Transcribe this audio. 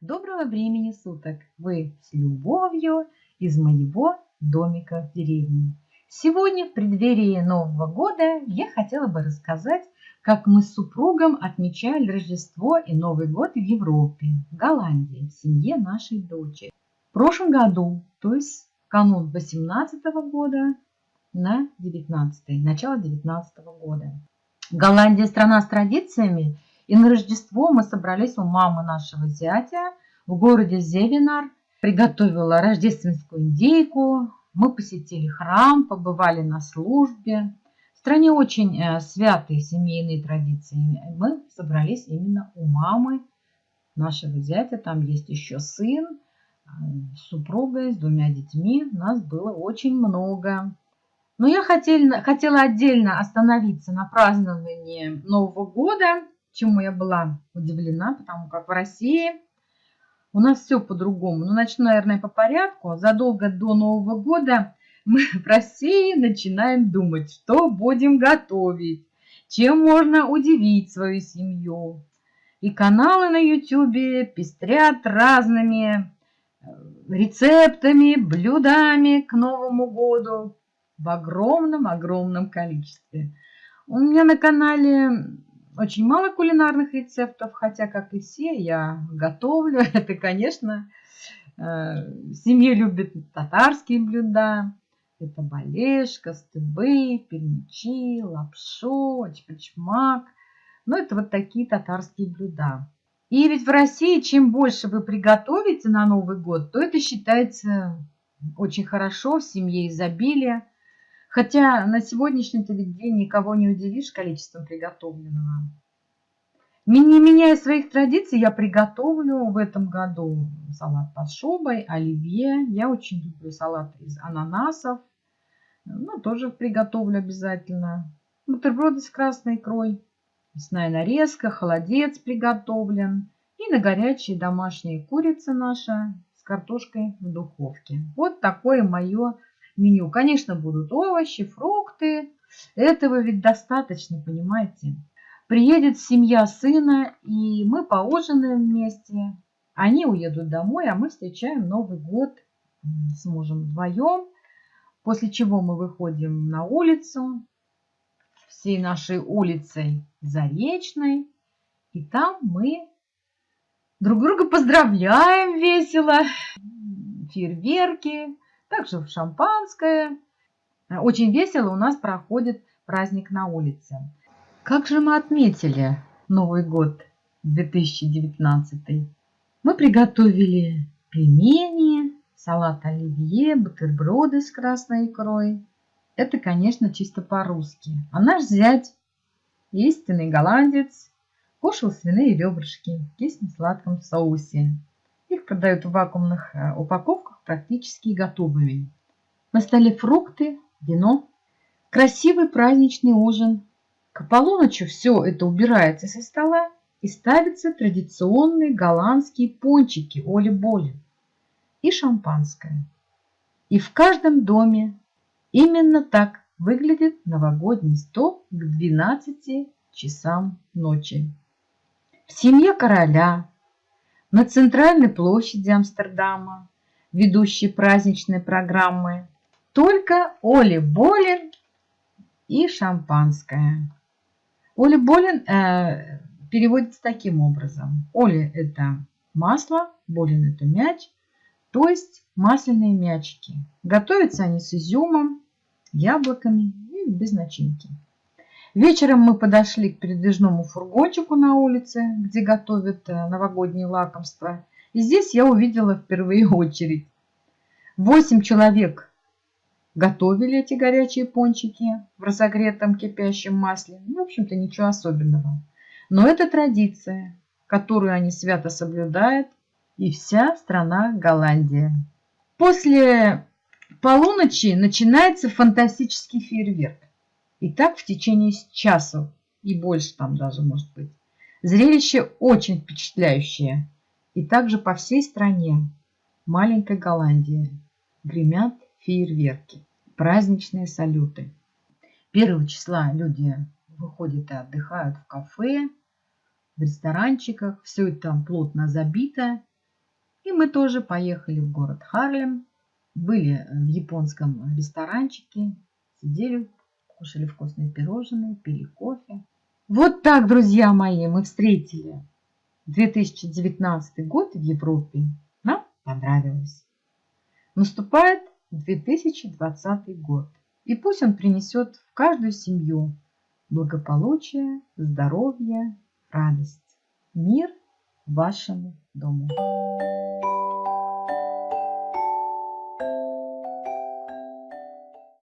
Доброго времени суток! Вы с любовью из моего домика в деревне. Сегодня в преддверии Нового года я хотела бы рассказать, как мы с супругом отмечали Рождество и Новый год в Европе, в Голландии, в семье нашей дочери. В прошлом году, то есть канун 18 года на 19 начало 19 года. Голландия страна с традициями, и на Рождество мы собрались у мамы нашего зятя в городе Зевинар, приготовила рождественскую индейку, мы посетили храм, побывали на службе. В стране очень э, святые семейные традиции. Мы собрались именно у мамы нашего зятя. Там есть еще сын, э, с супругой, с двумя детьми. Нас было очень много. Но я хотела, хотела отдельно остановиться на праздновании Нового года, чему я была удивлена, потому как в России у нас все по-другому. Ну, начну, наверное, по порядку. Задолго до Нового года мы в России начинаем думать, что будем готовить, чем можно удивить свою семью. И каналы на YouTube пестрят разными э, рецептами, блюдами к Новому году в огромном-огромном количестве. У меня на канале очень мало кулинарных рецептов, хотя, как и все, я готовлю. Это, конечно, э, в семье любят татарские блюда. Это балешка, стыбы, пермичи, лапшу, чпачмак. Ну, это вот такие татарские блюда. И ведь в России, чем больше вы приготовите на Новый год, то это считается очень хорошо, в семье изобилие. Хотя на сегодняшний день никого не удивишь количеством приготовленного. Не меняя своих традиций, я приготовлю в этом году салат под шубой, оливье. Я очень люблю салат из ананасов. Ну, тоже приготовлю обязательно. Бутерброды с красной икрой. Мясная нарезка, холодец приготовлен. И на горячие домашние курица наша с картошкой в духовке. Вот такое мое меню. Конечно, будут овощи, фрукты. Этого ведь достаточно, понимаете. Приедет семья сына, и мы поужинаем вместе. Они уедут домой, а мы встречаем Новый год с мужем вдвоем. После чего мы выходим на улицу, всей нашей улицей Заречной. И там мы друг друга поздравляем весело. Фейерверки, также шампанское. Очень весело у нас проходит праздник на улице. Как же мы отметили Новый год 2019? Мы приготовили пельмени, салат оливье, бутерброды с красной икрой. Это, конечно, чисто по-русски. А наш зять, истинный голландец, кушал свиные ребрышки в кисло-сладком соусе. Их продают в вакуумных э, упаковках практически готовыми. На столе фрукты, вино. Красивый праздничный ужин. К полуночи все это убирается со стола и ставятся традиционные голландские пончики оли-боли и шампанское. И в каждом доме именно так выглядит новогодний стол к 12 часам ночи. В семье короля на центральной площади Амстердама, ведущей праздничной программы, только Оли Болин и шампанское. Оли Болин э, переводится таким образом. Оли – это масло, Болин – это мяч, то есть масляные мячики. Готовятся они с изюмом, яблоками и без начинки. Вечером мы подошли к передвижному фургончику на улице, где готовят э, новогодние лакомства. И здесь я увидела впервые очередь. Восемь человек готовили эти горячие пончики в разогретом кипящем масле. Ну, в общем-то, ничего особенного. Но это традиция, которую они свято соблюдают, и вся страна Голландия. После полуночи начинается фантастический фейерверк. И так в течение часа и больше там даже может быть. Зрелище очень впечатляющее. И также по всей стране маленькой Голландии гремят фейерверки, праздничные салюты. Первого числа люди выходят и отдыхают в кафе, в ресторанчиках. Все это там плотно забито. И мы тоже поехали в город Харлем, были в японском ресторанчике, сидели, кушали вкусные пирожные, пили кофе. Вот так, друзья мои, мы встретили 2019 год в Европе. Нам понравилось. Наступает 2020 год. И пусть он принесет в каждую семью благополучие, здоровье, радость, мир вашему дому.